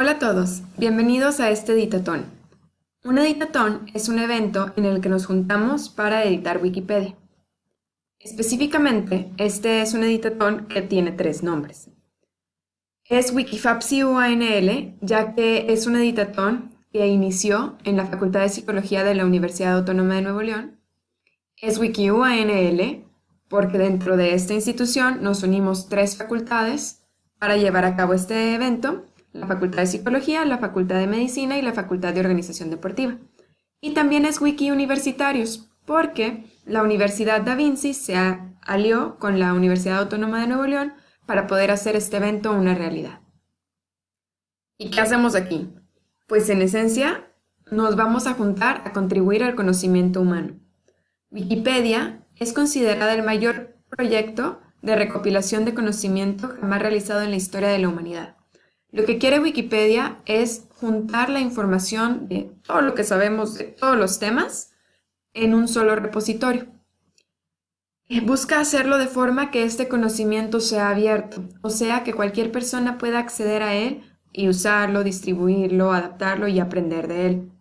Hola a todos, bienvenidos a este editatón. Un editatón es un evento en el que nos juntamos para editar Wikipedia. Específicamente, este es un editatón que tiene tres nombres. Es Wikifapsi UANL, ya que es un editatón que inició en la Facultad de Psicología de la Universidad Autónoma de Nuevo León. Es WikiUANL, porque dentro de esta institución nos unimos tres facultades para llevar a cabo este evento, la Facultad de Psicología, la Facultad de Medicina y la Facultad de Organización Deportiva. Y también es Wiki Universitarios, porque la Universidad Da Vinci se alió con la Universidad Autónoma de Nuevo León para poder hacer este evento una realidad. ¿Y qué hacemos aquí? Pues en esencia nos vamos a juntar a contribuir al conocimiento humano. Wikipedia es considerada el mayor proyecto de recopilación de conocimiento jamás realizado en la historia de la humanidad. Lo que quiere Wikipedia es juntar la información de todo lo que sabemos de todos los temas en un solo repositorio. Busca hacerlo de forma que este conocimiento sea abierto, o sea que cualquier persona pueda acceder a él y usarlo, distribuirlo, adaptarlo y aprender de él.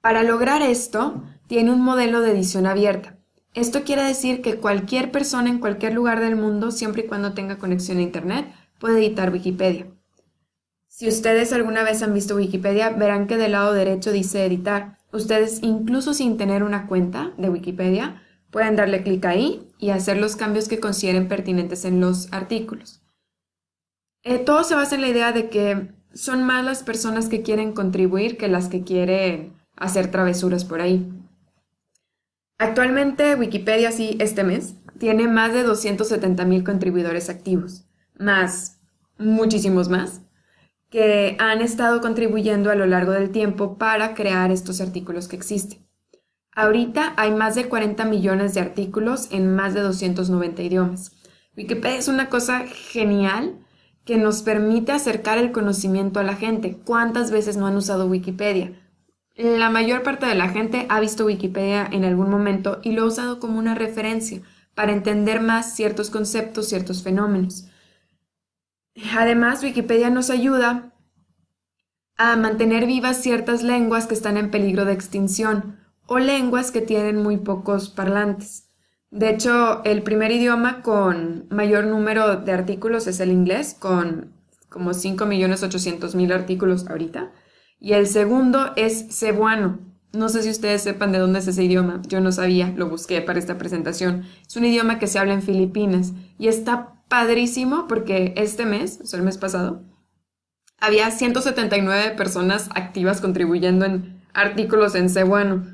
Para lograr esto, tiene un modelo de edición abierta. Esto quiere decir que cualquier persona en cualquier lugar del mundo, siempre y cuando tenga conexión a Internet, puede editar Wikipedia. Si ustedes alguna vez han visto Wikipedia, verán que del lado derecho dice editar. Ustedes, incluso sin tener una cuenta de Wikipedia, pueden darle clic ahí y hacer los cambios que consideren pertinentes en los artículos. Eh, todo se basa en la idea de que son más las personas que quieren contribuir que las que quieren hacer travesuras por ahí. Actualmente Wikipedia, sí, este mes, tiene más de 270 mil contribuidores activos, más muchísimos más, que han estado contribuyendo a lo largo del tiempo para crear estos artículos que existen. Ahorita hay más de 40 millones de artículos en más de 290 idiomas. Wikipedia es una cosa genial que nos permite acercar el conocimiento a la gente. ¿Cuántas veces no han usado Wikipedia? La mayor parte de la gente ha visto Wikipedia en algún momento y lo ha usado como una referencia para entender más ciertos conceptos, ciertos fenómenos. Además, Wikipedia nos ayuda a mantener vivas ciertas lenguas que están en peligro de extinción o lenguas que tienen muy pocos parlantes. De hecho, el primer idioma con mayor número de artículos es el inglés, con como 5.800.000 artículos ahorita. Y el segundo es cebuano. No sé si ustedes sepan de dónde es ese idioma. Yo no sabía, lo busqué para esta presentación. Es un idioma que se habla en Filipinas y está padrísimo porque este mes, o sea, el mes pasado, había 179 personas activas contribuyendo en artículos en cebuano.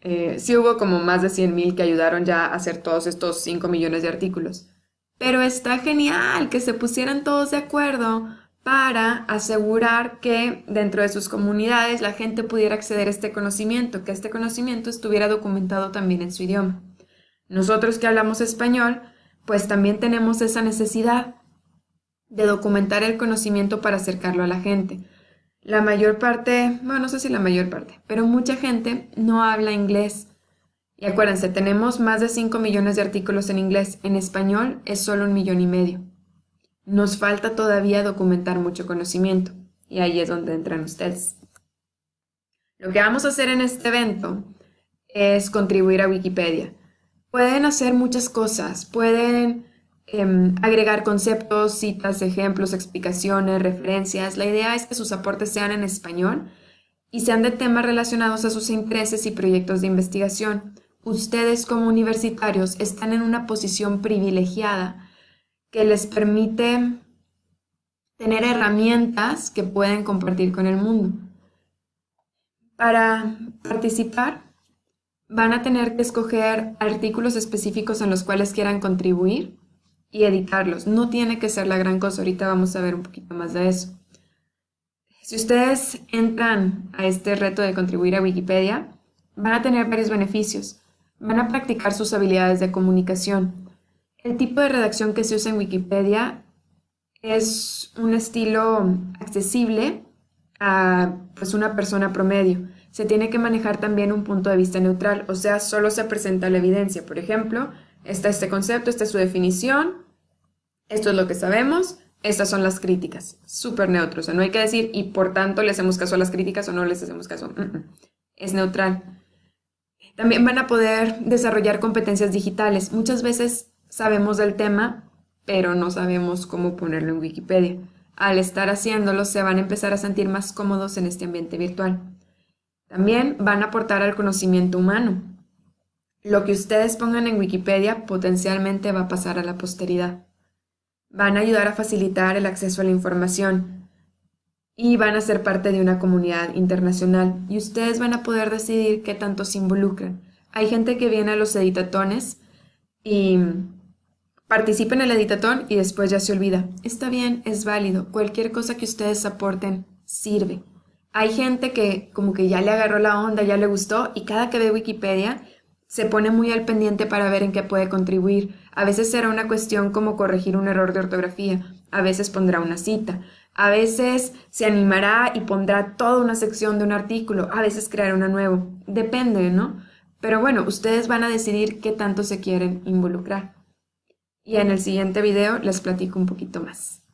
Eh, sí hubo como más de 100.000 que ayudaron ya a hacer todos estos 5 millones de artículos. Pero está genial que se pusieran todos de acuerdo para asegurar que dentro de sus comunidades la gente pudiera acceder a este conocimiento, que este conocimiento estuviera documentado también en su idioma. Nosotros que hablamos español, pues también tenemos esa necesidad de documentar el conocimiento para acercarlo a la gente. La mayor parte, bueno, no sé si la mayor parte, pero mucha gente no habla inglés. Y acuérdense, tenemos más de 5 millones de artículos en inglés, en español es solo un millón y medio. Nos falta todavía documentar mucho conocimiento y ahí es donde entran ustedes. Lo que vamos a hacer en este evento es contribuir a Wikipedia. Pueden hacer muchas cosas, pueden em, agregar conceptos, citas, ejemplos, explicaciones, referencias. La idea es que sus aportes sean en español y sean de temas relacionados a sus intereses y proyectos de investigación. Ustedes como universitarios están en una posición privilegiada que les permite tener herramientas que pueden compartir con el mundo. Para participar, van a tener que escoger artículos específicos en los cuales quieran contribuir y editarlos. No tiene que ser la gran cosa, ahorita vamos a ver un poquito más de eso. Si ustedes entran a este reto de contribuir a Wikipedia, van a tener varios beneficios. Van a practicar sus habilidades de comunicación, el tipo de redacción que se usa en Wikipedia es un estilo accesible a pues, una persona promedio. Se tiene que manejar también un punto de vista neutral, o sea, solo se presenta la evidencia. Por ejemplo, está este concepto, esta es su definición, esto es lo que sabemos, estas son las críticas, súper neutro. O sea, no hay que decir y por tanto le hacemos caso a las críticas o no les hacemos caso. Es neutral. También van a poder desarrollar competencias digitales. Muchas veces sabemos del tema, pero no sabemos cómo ponerlo en Wikipedia. Al estar haciéndolo, se van a empezar a sentir más cómodos en este ambiente virtual. También van a aportar al conocimiento humano. Lo que ustedes pongan en Wikipedia potencialmente va a pasar a la posteridad. Van a ayudar a facilitar el acceso a la información y van a ser parte de una comunidad internacional y ustedes van a poder decidir qué tanto se involucran. Hay gente que viene a los editatones y participa en el editatón y después ya se olvida. Está bien, es válido. Cualquier cosa que ustedes aporten sirve. Hay gente que como que ya le agarró la onda, ya le gustó y cada que ve Wikipedia se pone muy al pendiente para ver en qué puede contribuir. A veces será una cuestión como corregir un error de ortografía, a veces pondrá una cita, a veces se animará y pondrá toda una sección de un artículo, a veces creará una nuevo. Depende, ¿no? Pero bueno, ustedes van a decidir qué tanto se quieren involucrar. Y en el siguiente video les platico un poquito más.